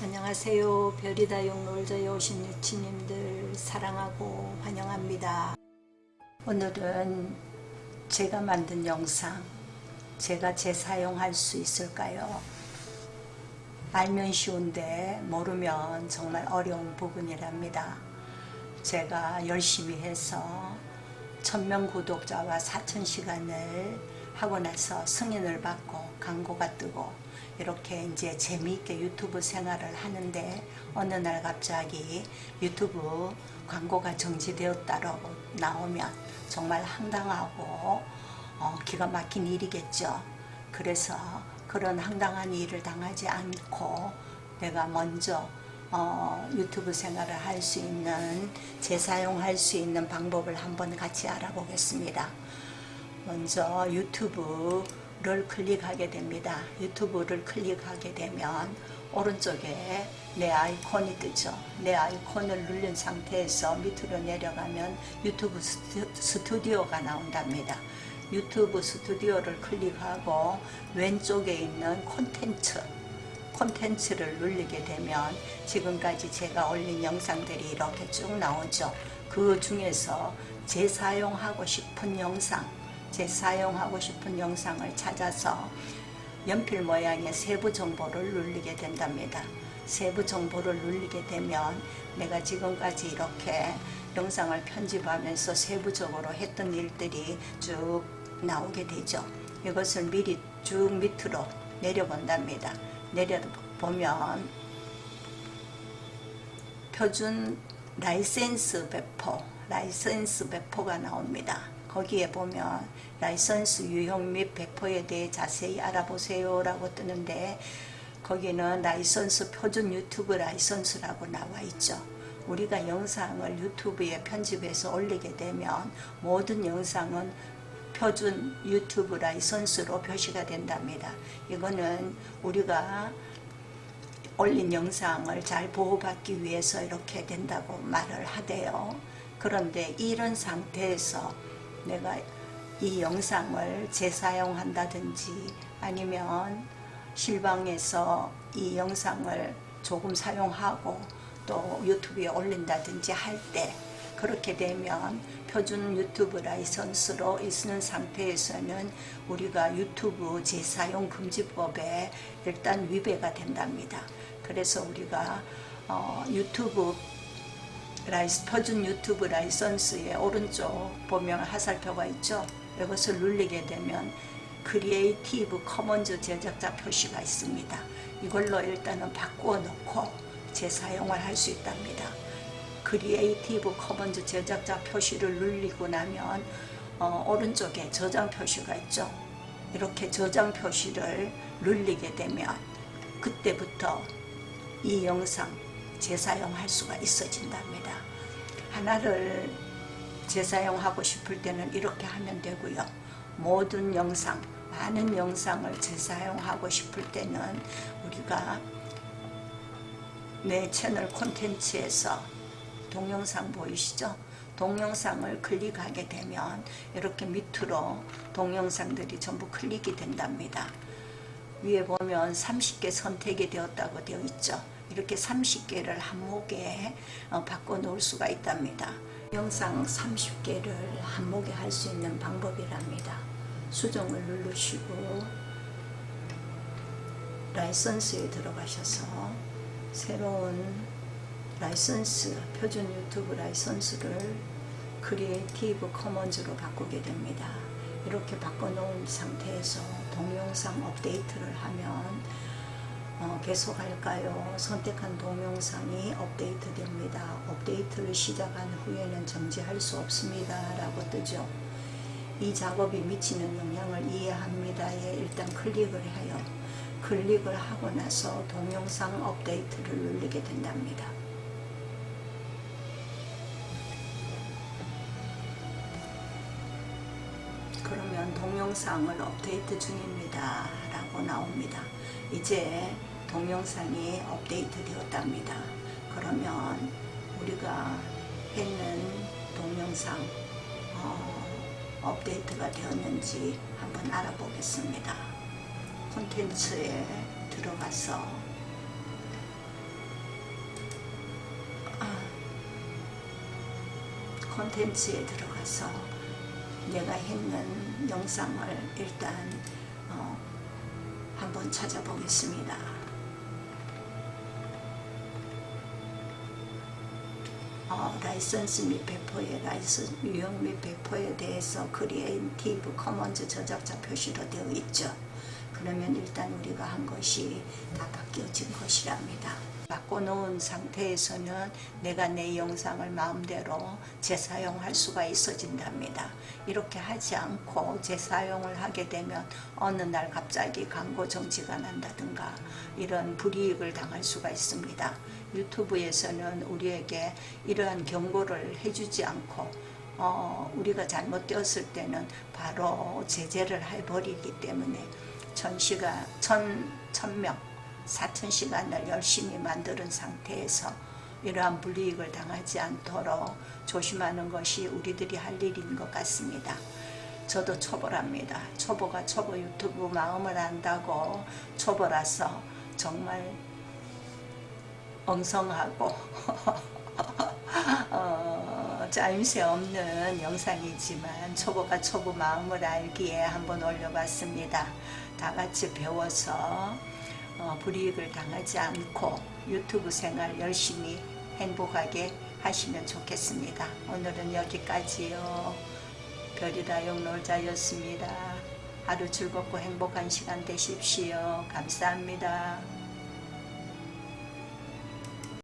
안녕하세요. 별이다 용놀자에 오신 유치님들 사랑하고 환영합니다. 오늘은 제가 만든 영상 제가 재사용할 수 있을까요? 알면 쉬운데 모르면 정말 어려운 부분이랍니다. 제가 열심히 해서 천명 구독자와 4천 시간을 나서 승인을 받고 광고가 뜨고 이렇게 이제 재미있게 유튜브 생활을 하는데 어느 날 갑자기 유튜브 광고가 정지되었다고 나오면 정말 황당하고 어, 기가 막힌 일이겠죠. 그래서 그런 황당한 일을 당하지 않고 내가 먼저 어, 유튜브 생활을 할 수 있는 재사용할 수 있는 방법을 한번 같이 알아보겠습니다. 먼저 유튜브를 클릭하게 됩니다. 유튜브를 클릭하게 되면 오른쪽에 내 아이콘이 뜨죠. 내 아이콘을 누른 상태에서 밑으로 내려가면 유튜브 스튜디오가 나온답니다. 유튜브 스튜디오를 클릭하고 왼쪽에 있는 콘텐츠 콘텐츠를 누르게 되면 지금까지 제가 올린 영상들이 이렇게 쭉 나오죠. 그 중에서 재사용하고 싶은 영상 재사용하고 싶은 영상을 찾아서 연필 모양의 세부 정보를 누르게 된답니다. 세부 정보를 누르게 되면 내가 지금까지 이렇게 영상을 편집하면서 세부적으로 했던 일들이 쭉 나오게 되죠. 이것을 미리 쭉 밑으로 내려본답니다. 내려보면 표준 라이센스 배포, 라이센스 배포가 나옵니다. 거기에 보면 라이선스 유형 및 배포에 대해 자세히 알아보세요 라고 뜨는데 거기는 라이선스 표준 유튜브 라이선스라고 나와 있죠. 우리가 영상을 유튜브에 편집해서 올리게 되면 모든 영상은 표준 유튜브 라이선스로 표시가 된답니다. 이거는 우리가 올린 영상을 잘 보호받기 위해서 이렇게 된다고 말을 하대요. 그런데 이런 상태에서 내가 이 영상을 재사용한다든지 아니면 실방에서 이 영상을 조금 사용하고 또 유튜브에 올린다든지 할 때 그렇게 되면 표준 유튜브 라이선스로 있는 상태에서는 우리가 유튜브 재사용 금지법에 일단 위배가 된답니다. 그래서 우리가 어, 유튜브 라이스, 표준 유튜브 라이선스의 오른쪽 보면 화살표가 있죠. 이것을 누르게 되면 크리에이티브 커먼즈 저작자 표시가 있습니다. 이걸로 일단은 바꾸어 놓고 재사용을 할 수 있답니다. 크리에이티브 커먼즈 저작자 표시를 누르고 나면 어, 오른쪽에 저장 표시가 있죠. 이렇게 저장 표시를 누르게 되면 그때부터 이 영상 재사용할 수가 있어진답니다. 하나를 재사용하고 싶을 때는 이렇게 하면 되고요. 모든 영상, 많은 영상을 재사용하고 싶을 때는 우리가 내 채널 콘텐츠에서 동영상 보이시죠? 동영상을 클릭하게 되면 이렇게 밑으로 동영상들이 전부 클릭이 된답니다. 위에 보면 30개 선택이 되었다고 되어 있죠. 이렇게 30개를 한 목에 어, 바꿔 놓을 수가 있답니다. 영상 30개를 한 목에 할 수 있는 방법이랍니다. 수정을 누르시고 라이선스에 들어가셔서 새로운 라이선스, 표준 유튜브 라이선스를 크리에이티브 커먼즈로 바꾸게 됩니다. 이렇게 바꿔놓은 상태에서 동영상 업데이트를 하면 어, 계속할까요? 선택한 동영상이 업데이트 됩니다. 업데이트를 시작한 후에는 정지할 수 없습니다. 라고 뜨죠. 이 작업이 미치는 영향을 이해합니다에 일단 클릭을 해요. 클릭을 하고 나서 동영상 업데이트를 누르게 된답니다. 그러면 동영상을 업데이트 중입니다. 라고 나옵니다. 이제 동영상이 업데이트 되었답니다. 그러면 우리가 했는 동영상 어, 업데이트가 되었는지 한번 알아보겠습니다. 콘텐츠에 들어가서 아, 콘텐츠에 들어가서 내가 했는 영상을 일단 어, 한번 찾아보겠습니다. 어, 라이선스 및 배포의 라이선스 유형 및 배포에 대해서 크리에이티브 커먼즈 저작자 표시로 되어 있죠. 그러면 일단 우리가 한 것이 다 바뀌어진 것이랍니다. 바꿔놓은 상태에서는 내가 내 영상을 마음대로 재사용할 수가 있어진답니다. 이렇게 하지 않고 재사용을 하게 되면 어느 날 갑자기 광고 정지가 난다든가 이런 불이익을 당할 수가 있습니다. 유튜브에서는 우리에게 이러한 경고를 해주지 않고 어, 우리가 잘못되었을 때는 바로 제재를 해버리기 때문에 천 시가 천, 천명 사천 시간을 열심히 만드는 상태에서 이러한 불이익을 당하지 않도록 조심하는 것이 우리들이 할 일인 것 같습니다. 저도 초보랍니다. 초보가 초보 유튜브 마음을 안다고 초보라서 정말 엉성하고 어, 짜임새 없는 영상이지만 초보가 초보 마음을 알기에 한번 올려봤습니다. 다 같이 배워서 어, 불이익을 당하지 않고 유튜브 생활 열심히 행복하게 하시면 좋겠습니다. 오늘은 여기까지요. 별이라 영놀자였습니다. 하루 즐겁고 행복한 시간 되십시오. 감사합니다.